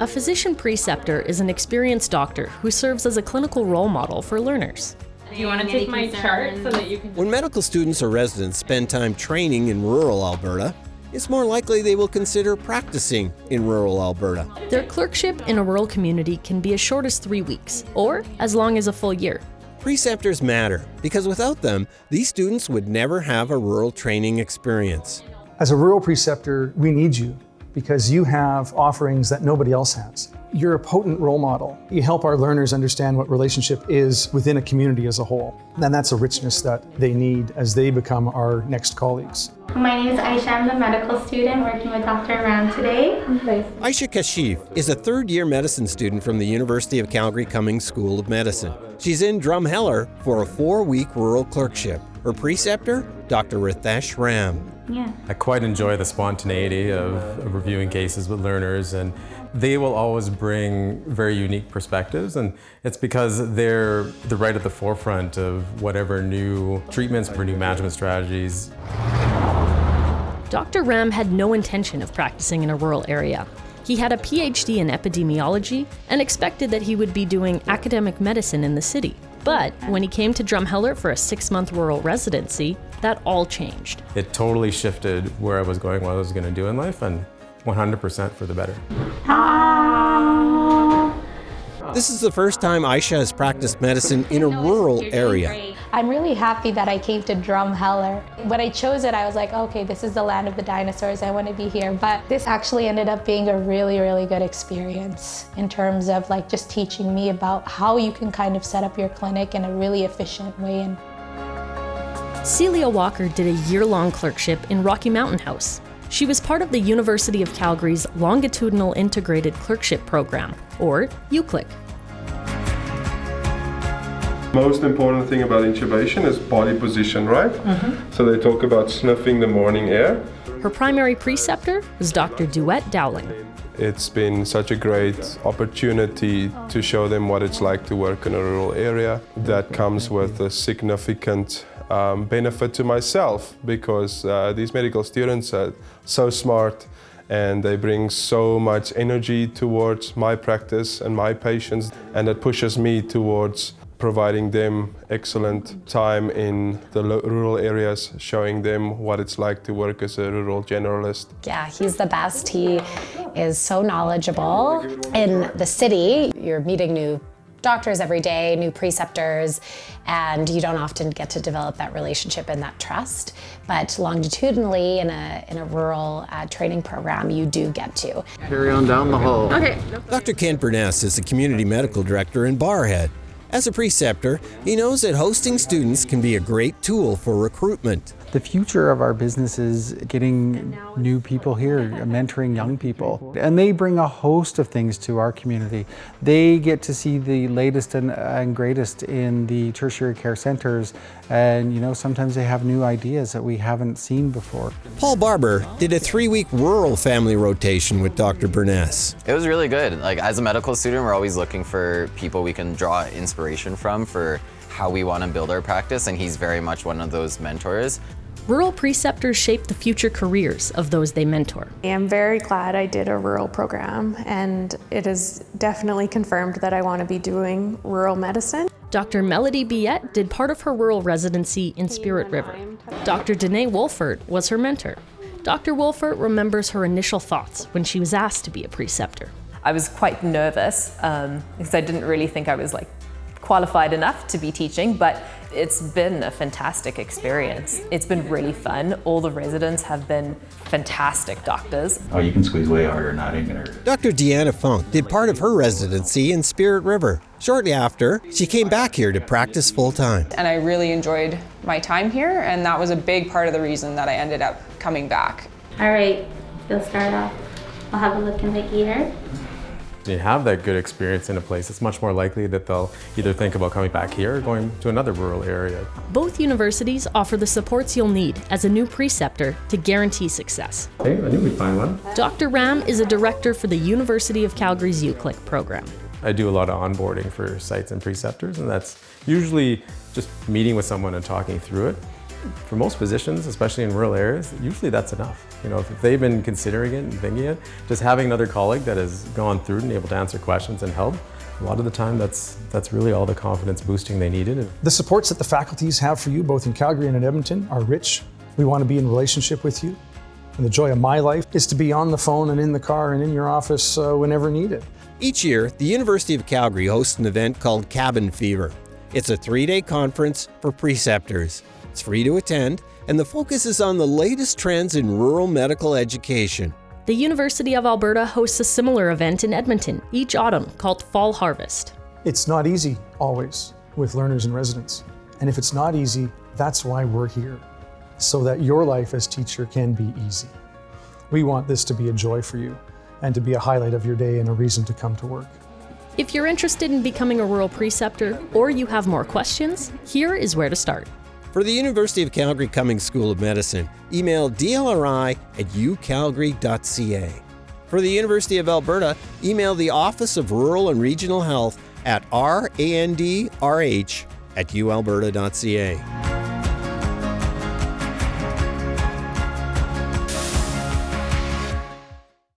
A physician preceptor is an experienced doctor who serves as a clinical role model for learners. Do you want to take my chart so that you can... When medical students or residents spend time training in rural Alberta, it's more likely they will consider practicing in rural Alberta. Their clerkship in a rural community can be as short as three weeks, or as long as a full year. Preceptors matter because without them, these students would never have a rural training experience. As a rural preceptor, we need you because you have offerings that nobody else has. You're a potent role model. You help our learners understand what relationship is within a community as a whole. And that's a richness that they need as they become our next colleagues. My name is Aisha. I'm the medical student working with Dr. Ram today. Aisha Kashif is a third year medicine student from the University of Calgary Cummings School of Medicine. She's in Drumheller for a four week rural clerkship. Her preceptor, Dr. Ritesh Ram. Yeah. I quite enjoy the spontaneity of, of, reviewing cases with learners and they will always bring very unique perspectives and it's because they're, they're right at the forefront of whatever new treatments or new management strategies. Dr. Ram had no intention of practicing in a rural area. He had a PhD in epidemiology and expected that he would be doing academic medicine in the city. But when he came to Drumheller for a six month rural residency, that all changed. It totally shifted where I was going, what I was going to do in life, and 100% for the better. This is the first time Aisha has practiced medicine in a rural area. I'm really happy that I came to Drumheller. When I chose it, I was like, okay, this is the land of the dinosaurs. I want to be here. But this actually ended up being a really, really good experience in terms of like just teaching me about how you can kind of set up your clinic in a really efficient way. And Celia Walker did a year-long clerkship in Rocky Mountain House. She was part of the University of Calgary's Longitudinal Integrated Clerkship Program, or UCLIC. Most important thing about intubation is body position, right? Mm -hmm. So they talk about sniffing the morning air. Her primary preceptor was Dr. Duet Dowling. It's been such a great opportunity to show them what it's like to work in a rural area. That comes with a significant um, benefit to myself because uh, these medical students are so smart and they bring so much energy towards my practice and my patients and it pushes me towards providing them excellent time in the rural areas, showing them what it's like to work as a rural generalist. Yeah, he's the best. He is so knowledgeable. In the city, you're meeting new doctors every day, new preceptors, and you don't often get to develop that relationship and that trust. But longitudinally, in a, in a rural uh, training program, you do get to. Carry on down the hall. Okay. Dr. Kent Burness is the community medical director in Barrhead. As a preceptor, he knows that hosting students can be a great tool for recruitment. The future of our business is getting new people here, mentoring young people. And they bring a host of things to our community. They get to see the latest and, and greatest in the tertiary care centers. And you know, sometimes they have new ideas that we haven't seen before. Paul Barber did a three-week rural family rotation with Dr. Burness. It was really good. Like as a medical student, we're always looking for people we can draw inspiration from for how we want to build our practice, and he's very much one of those mentors. Rural preceptors shape the future careers of those they mentor. I'm very glad I did a rural program and it is definitely confirmed that I want to be doing rural medicine. Dr. Melody Biette did part of her rural residency in Spirit River. Dr. Danae Wolfert was her mentor. Dr. Wolfert remembers her initial thoughts when she was asked to be a preceptor. I was quite nervous um, because I didn't really think I was like qualified enough to be teaching, but it's been a fantastic experience. It's been really fun. All the residents have been fantastic doctors. Oh, you can squeeze way harder, not ain't gonna hurt. Dr. Deanna Funk did part of her residency in Spirit River. Shortly after, she came back here to practice full time. And I really enjoyed my time here, and that was a big part of the reason that I ended up coming back. All right, you'll start off. I'll have a look in the ear you have that good experience in a place, it's much more likely that they'll either think about coming back here or going to another rural area. Both universities offer the supports you'll need as a new preceptor to guarantee success. Hey, I knew we'd find one. Dr. Ram is a director for the University of Calgary's UCLIC program. I do a lot of onboarding for sites and preceptors, and that's usually just meeting with someone and talking through it. For most positions, especially in rural areas, usually that's enough. You know, if they've been considering it and thinking it, just having another colleague that has gone through and able to answer questions and help, a lot of the time that's, that's really all the confidence boosting they needed. The supports that the faculties have for you, both in Calgary and in Edmonton, are rich. We want to be in relationship with you. And the joy of my life is to be on the phone and in the car and in your office uh, whenever needed. Each year, the University of Calgary hosts an event called Cabin Fever. It's a three day conference for preceptors. It's free to attend, and the focus is on the latest trends in rural medical education. The University of Alberta hosts a similar event in Edmonton each autumn called Fall Harvest. It's not easy, always, with learners and residents. And if it's not easy, that's why we're here, so that your life as teacher can be easy. We want this to be a joy for you and to be a highlight of your day and a reason to come to work. If you're interested in becoming a rural preceptor or you have more questions, here is where to start. For the University of Calgary Cummings School of Medicine, email dlri at ucalgary.ca. For the University of Alberta, email the Office of Rural and Regional Health at randrh at ualberta.ca.